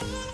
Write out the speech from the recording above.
Bye.